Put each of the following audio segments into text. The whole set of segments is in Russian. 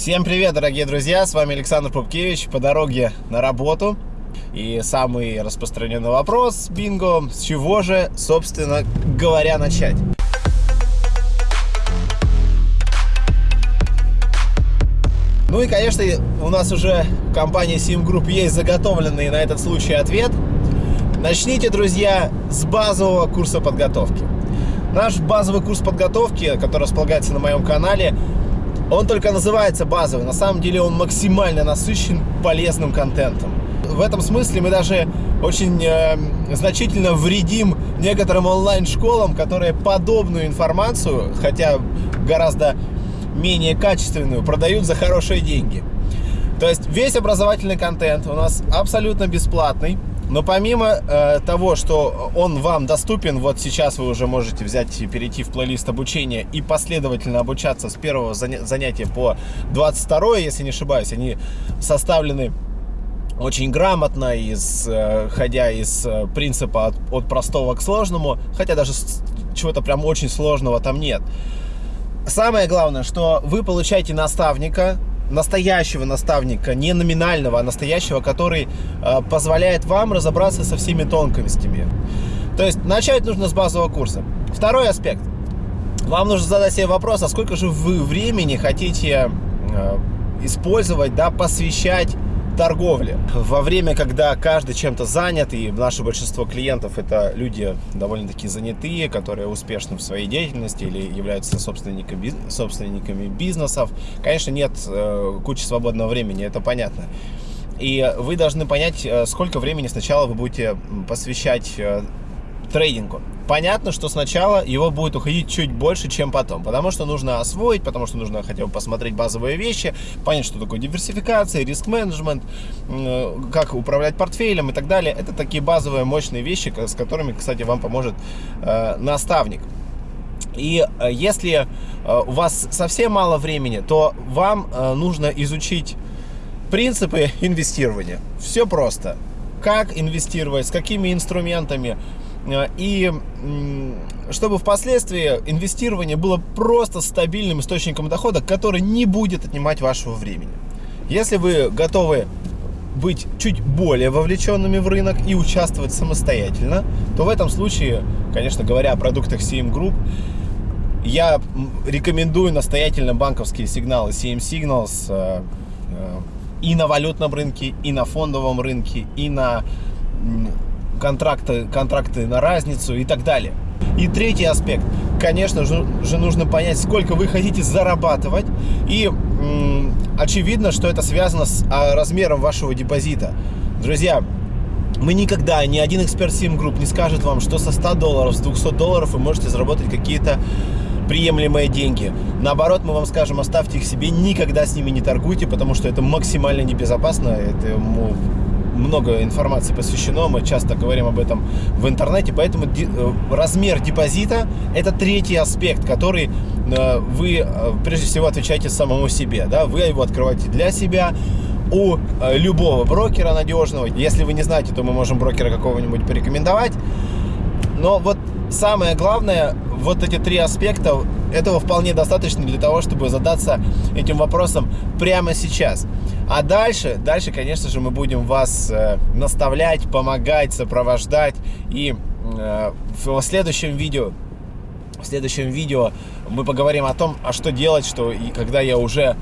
Всем привет, дорогие друзья! С вами Александр Пупкевич по дороге на работу. И самый распространенный вопрос, бинго, с чего же, собственно говоря, начать? Ну и, конечно, у нас уже в компании Sim Group есть заготовленный на этот случай ответ. Начните, друзья, с базового курса подготовки. Наш базовый курс подготовки, который располагается на моем канале, он только называется базовый. На самом деле он максимально насыщен полезным контентом. В этом смысле мы даже очень э, значительно вредим некоторым онлайн-школам, которые подобную информацию, хотя гораздо менее качественную, продают за хорошие деньги. То есть весь образовательный контент у нас абсолютно бесплатный. Но помимо э, того, что он вам доступен, вот сейчас вы уже можете взять и перейти в плейлист обучения и последовательно обучаться с первого занятия по 22, если не ошибаюсь, они составлены очень грамотно, исходя из э, принципа от, от простого к сложному, хотя даже чего-то прям очень сложного там нет. Самое главное, что вы получаете наставника, настоящего наставника, не номинального, а настоящего, который э, позволяет вам разобраться со всеми тонкостями. То есть начать нужно с базового курса. Второй аспект. Вам нужно задать себе вопрос, а сколько же вы времени хотите э, использовать, да, посвящать торговли. Во время, когда каждый чем-то занят, и наше большинство клиентов это люди довольно-таки занятые, которые успешны в своей деятельности или являются собственниками, собственниками бизнесов, конечно, нет э, кучи свободного времени, это понятно. И вы должны понять, э, сколько времени сначала вы будете посвящать э, трейдингу. Понятно, что сначала его будет уходить чуть больше, чем потом, потому что нужно освоить, потому что нужно хотя бы посмотреть базовые вещи, понять, что такое диверсификация, риск-менеджмент, как управлять портфелем и так далее. Это такие базовые мощные вещи, с которыми, кстати, вам поможет э, наставник. И э, если э, у вас совсем мало времени, то вам нужно изучить принципы инвестирования. Все просто. Как инвестировать, с какими инструментами, и чтобы впоследствии инвестирование было просто стабильным источником дохода, который не будет отнимать вашего времени. Если вы готовы быть чуть более вовлеченными в рынок и участвовать самостоятельно, то в этом случае, конечно говоря о продуктах CM Group, я рекомендую настоятельно банковские сигналы CM Signals э, э, и на валютном рынке, и на фондовом рынке, и на контракты, контракты на разницу и так далее. И третий аспект. Конечно же, нужно понять, сколько вы хотите зарабатывать. И очевидно, что это связано с а, размером вашего депозита. Друзья, мы никогда, ни один эксперт Sim Group не скажет вам, что со 100 долларов, с 200 долларов вы можете заработать какие-то приемлемые деньги. Наоборот, мы вам скажем, оставьте их себе, никогда с ними не торгуйте, потому что это максимально небезопасно. Это много информации посвящено, мы часто говорим об этом в интернете, поэтому э, размер депозита – это третий аспект, который э, вы э, прежде всего отвечаете самому себе, да, вы его открываете для себя, у любого брокера надежного. Если вы не знаете, то мы можем брокера какого-нибудь порекомендовать. Но вот самое главное, вот эти три аспекта, этого вполне достаточно для того, чтобы задаться этим вопросом прямо сейчас. А дальше, дальше, конечно же, мы будем вас э, наставлять, помогать, сопровождать. И э, в следующем видео, в следующем видео мы поговорим о том, а что делать, что и когда я уже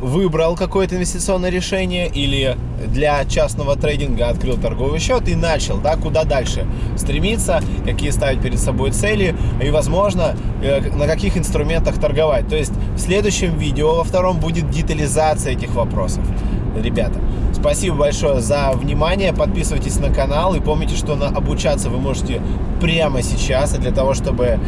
выбрал какое-то инвестиционное решение или для частного трейдинга открыл торговый счет и начал, да, куда дальше стремиться, какие ставить перед собой цели и, возможно, э, на каких инструментах торговать. То есть в следующем видео, во втором, будет детализация этих вопросов. Ребята, спасибо большое за внимание, подписывайтесь на канал и помните, что на обучаться вы можете прямо сейчас, и для того, чтобы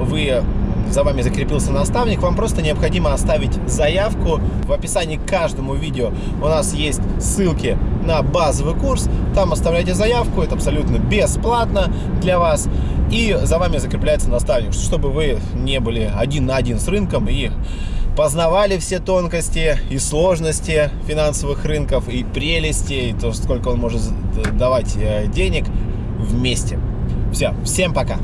вы за вами закрепился наставник, вам просто необходимо оставить заявку. В описании к каждому видео у нас есть ссылки на базовый курс. Там оставляйте заявку, это абсолютно бесплатно для вас. И за вами закрепляется наставник, чтобы вы не были один на один с рынком и познавали все тонкости и сложности финансовых рынков, и прелести, и то, сколько он может давать э, денег вместе. Все, всем пока!